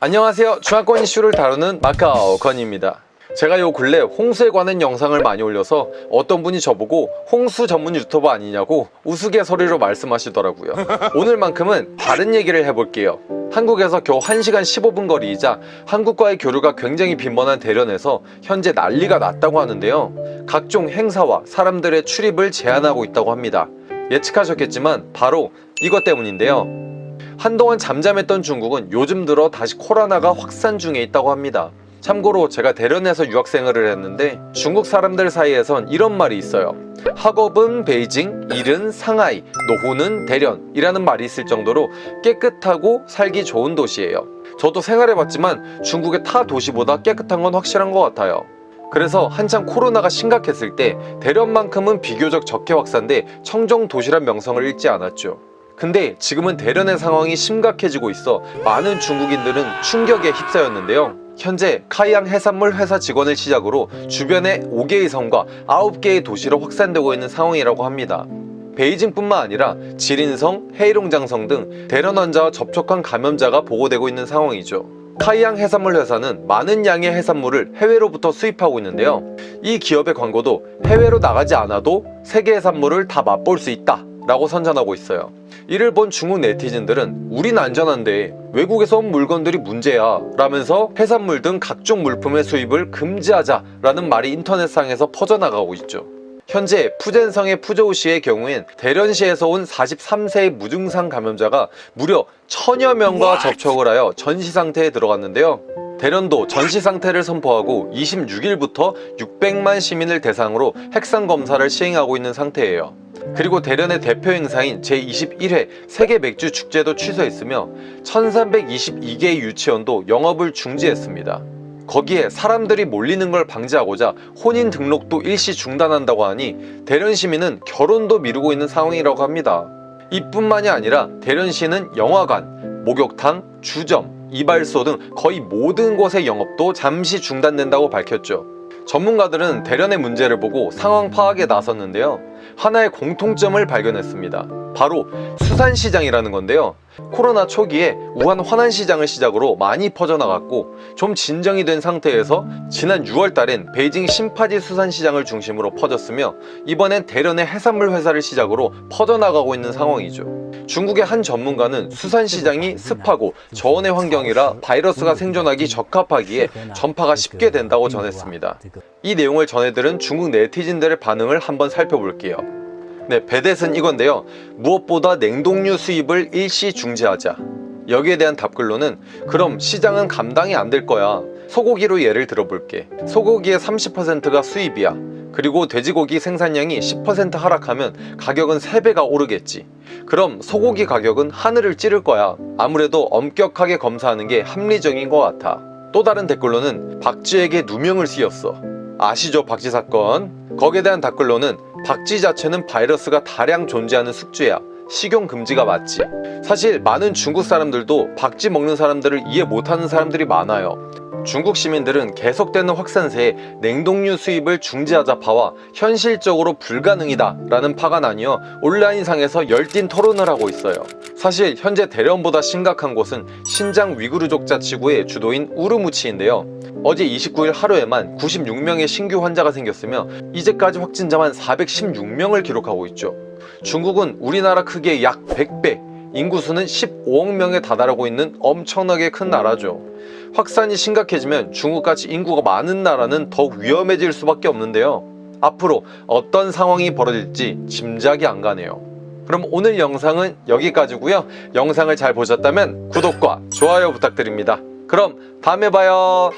안녕하세요. 중화권 이슈를 다루는 마카오 건입니다. 제가 요 근래 홍수에 관한 영상을 많이 올려서 어떤 분이 저보고 홍수 전문 유튜버 아니냐고 우스갯소리로 말씀하시더라고요. 오늘만큼은 다른 얘기를 해볼게요. 한국에서 겨우 1시간 15분 거리이자 한국과의 교류가 굉장히 빈번한 대련에서 현재 난리가 났다고 하는데요. 각종 행사와 사람들의 출입을 제한하고 있다고 합니다. 예측하셨겠지만 바로 이것 때문인데요 한동안 잠잠했던 중국은 요즘 들어 다시 코로나가 확산 중에 있다고 합니다. 참고로 제가 대련에서 유학생활을 했는데 중국 사람들 사이에선 이런 말이 있어요. 학업은 베이징, 일은 상하이, 노후는 대련 이라는 말이 있을 정도로 깨끗하고 살기 좋은 도시예요. 저도 생활해봤지만 중국의 타 도시보다 깨끗한 건 확실한 것 같아요. 그래서 한창 코로나가 심각했을 때 대련만큼은 비교적 적게 확산돼 청정 도시란 명성을 잃지 않았죠 근데 지금은 대련의 상황이 심각해지고 있어 많은 중국인들은 충격에 휩싸였는데요. 현재 카이앙 해산물 회사 직원을 시작으로 주변에 5개의 성과 9개의 도시로 확산되고 있는 상황이라고 합니다. 베이징뿐만 아니라 지린성, 헤이롱장성 등 대련 환자와 접촉한 감염자가 보고되고 있는 상황이죠. 카이앙 해산물 회사는 많은 양의 해산물을 해외로부터 수입하고 있는데요. 이 기업의 광고도 해외로 나가지 않아도 세계 해산물을 다 맛볼 수 있다 라고 선전하고 있어요. 이를 본 중국 네티즌들은 우린 안전한데 외국에서 온 물건들이 문제야 라면서 해산물 등 각종 물품의 수입을 금지하자 라는 말이 인터넷상에서 퍼져나가고 있죠. 현재 푸젠성의 푸저우시의 경우엔 대련시에서 온 43세의 무증상 감염자가 무려 천여 명과 접촉을 하여 전시 상태에 들어갔는데요. 대련도 전시 상태를 선포하고 26일부터 600만 시민을 대상으로 핵상 검사를 시행하고 있는 상태예요 그리고 대련의 대표 행사인 제21회 세계 맥주 축제도 취소했으며 1322개의 유치원도 영업을 중지했습니다. 거기에 사람들이 몰리는 걸 방지하고자 혼인 등록도 일시 중단한다고 하니 대련 시민은 결혼도 미루고 있는 상황이라고 합니다. 이뿐만이 아니라 대련시는 영화관, 목욕탕, 주점, 이발소 등 거의 모든 곳의 영업도 잠시 중단된다고 밝혔죠. 전문가들은 대련의 문제를 보고 상황 파악에 나섰는데요. 하나의 공통점을 발견했습니다 바로 수산시장이라는 건데요. 코로나 초기에 우한 화난시장을 시작으로 많이 퍼져나갔고 좀 진정이 된 상태에서 지난 6월 달엔 베이징 신파지 수산시장을 중심으로 퍼졌으며 이번엔 대련의 해산물 회사를 시작으로 퍼져나가고 있는 상황이죠. 중국의 한 전문가는 수산시장이 습하고 저온의 환경이라 바이러스가 생존하기 적합하기에 전파가 쉽게 된다고 전했습니다. 이 내용을 전해들은 중국 네티즌들의 반응을 한번 살펴볼게요 네, 배댓은 이건데요. 무엇보다 냉동류 수입을 일시 중지하자. 여기에 대한 답글로는 그럼 시장은 감당이 안 될 거야. 소고기로 예를 들어볼게. 소고기의 30%가 수입이야. 그리고 돼지고기 생산량이 10% 하락하면 가격은 3배가 오르겠지. 그럼 소고기 가격은 하늘을 찌를 거야. 아무래도 엄격하게 검사하는 게 합리적인 것 같아. 또 다른 댓글로는 박쥐에게 누명을 씌웠어. 아시죠 박쥐 사건? 거기에 대한 댓글로는 박쥐 자체는 바이러스가 다량 존재하는 숙주야. 식용 금지가 맞지. 사실 많은 중국 사람들도 박쥐 먹는 사람들을 이해 못하는 사람들이 많아요. 중국 시민들은 계속되는 확산세에 냉동류 수입을 중지하자 파와 현실적으로 불가능이다 라는 파가 나뉘어 온라인상에서 열띤 토론을 하고 있어요 사실 현재 대련보다 심각한 곳은 신장 위구르족 자치구의 주도인 우르무치인데요. 어제 29일 하루에만 96명의 신규 환자가 생겼으며 이제까지 확진자만 416명을 기록하고 있죠. 중국은 우리나라 크기의 약 100배 인구수는 15억 명에 다다르고 있는 엄청나게 큰 나라죠. 확산이 심각해지면 중국같이 인구가 많은 나라는 더욱 위험해질 수밖에 없는데요. 앞으로 어떤 상황이 벌어질지 짐작이 안 가네요 그럼 오늘 영상은 여기까지고요. 영상을 잘 보셨다면 구독과 좋아요 부탁드립니다. 그럼 다음에 봐요